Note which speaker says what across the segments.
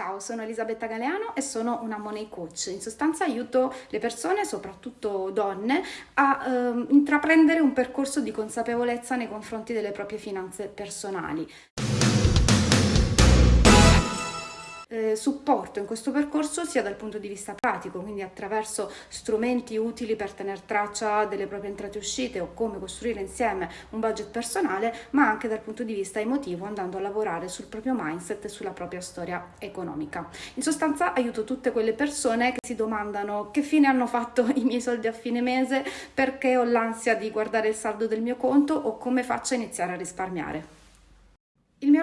Speaker 1: Ciao, sono Elisabetta Galeano e sono una money coach. In sostanza aiuto le persone, soprattutto donne, a eh, intraprendere un percorso di consapevolezza nei confronti delle proprie finanze personali. Eh, supporto in questo percorso sia dal punto di vista pratico, quindi attraverso strumenti utili per tenere traccia delle proprie entrate e uscite o come costruire insieme un budget personale, ma anche dal punto di vista emotivo andando a lavorare sul proprio mindset e sulla propria storia economica. In sostanza aiuto tutte quelle persone che si domandano che fine hanno fatto i miei soldi a fine mese, perché ho l'ansia di guardare il saldo del mio conto o come faccio a iniziare a risparmiare.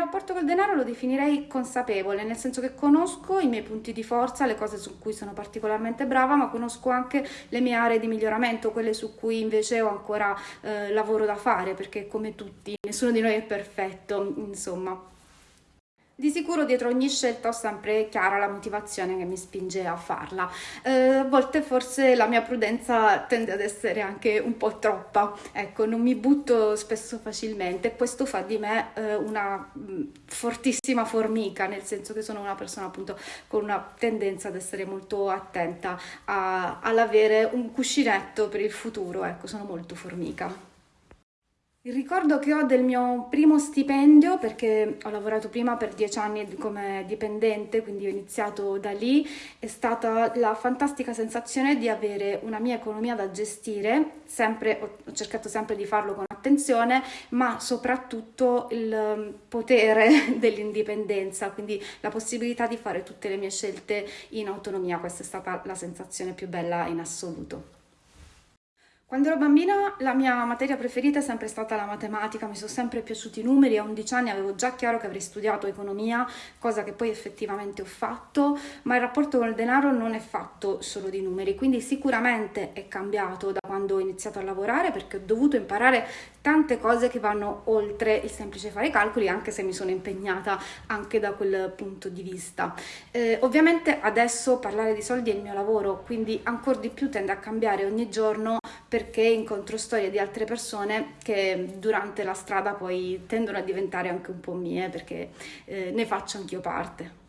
Speaker 1: Rapporto col denaro lo definirei consapevole, nel senso che conosco i miei punti di forza, le cose su cui sono particolarmente brava, ma conosco anche le mie aree di miglioramento, quelle su cui invece ho ancora eh, lavoro da fare, perché come tutti, nessuno di noi è perfetto, insomma. Di sicuro dietro ogni scelta ho sempre chiara la motivazione che mi spinge a farla. Eh, a volte forse la mia prudenza tende ad essere anche un po' troppa, ecco, non mi butto spesso facilmente. Questo fa di me eh, una mm, fortissima formica, nel senso che sono una persona appunto con una tendenza ad essere molto attenta all'avere un cuscinetto per il futuro, ecco, sono molto formica. Il ricordo che ho del mio primo stipendio, perché ho lavorato prima per dieci anni come dipendente, quindi ho iniziato da lì, è stata la fantastica sensazione di avere una mia economia da gestire, sempre, ho cercato sempre di farlo con attenzione, ma soprattutto il um, potere dell'indipendenza, quindi la possibilità di fare tutte le mie scelte in autonomia, questa è stata la sensazione più bella in assoluto. Quando ero bambina la mia materia preferita è sempre stata la matematica, mi sono sempre piaciuti i numeri, a 11 anni avevo già chiaro che avrei studiato economia, cosa che poi effettivamente ho fatto, ma il rapporto con il denaro non è fatto solo di numeri, quindi sicuramente è cambiato da quando ho iniziato a lavorare perché ho dovuto imparare tante cose che vanno oltre il semplice fare i calcoli, anche se mi sono impegnata anche da quel punto di vista. Eh, ovviamente adesso parlare di soldi è il mio lavoro, quindi ancora di più tende a cambiare ogni giorno perché incontro storie di altre persone che durante la strada poi tendono a diventare anche un po' mie perché eh, ne faccio anch'io parte.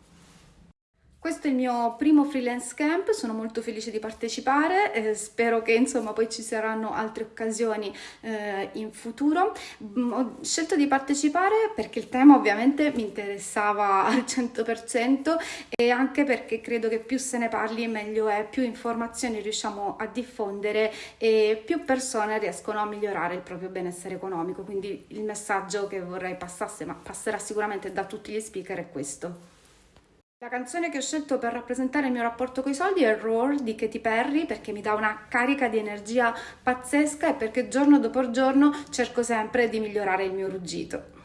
Speaker 1: Questo è il mio primo freelance camp, sono molto felice di partecipare, eh, spero che insomma poi ci saranno altre occasioni eh, in futuro. Mm, ho scelto di partecipare perché il tema ovviamente mi interessava al 100% e anche perché credo che più se ne parli meglio è, più informazioni riusciamo a diffondere e più persone riescono a migliorare il proprio benessere economico. Quindi il messaggio che vorrei passasse, ma passerà sicuramente da tutti gli speaker, è questo. La canzone che ho scelto per rappresentare il mio rapporto con i soldi è Roar di Katy Perry perché mi dà una carica di energia pazzesca e perché giorno dopo giorno cerco sempre di migliorare il mio ruggito.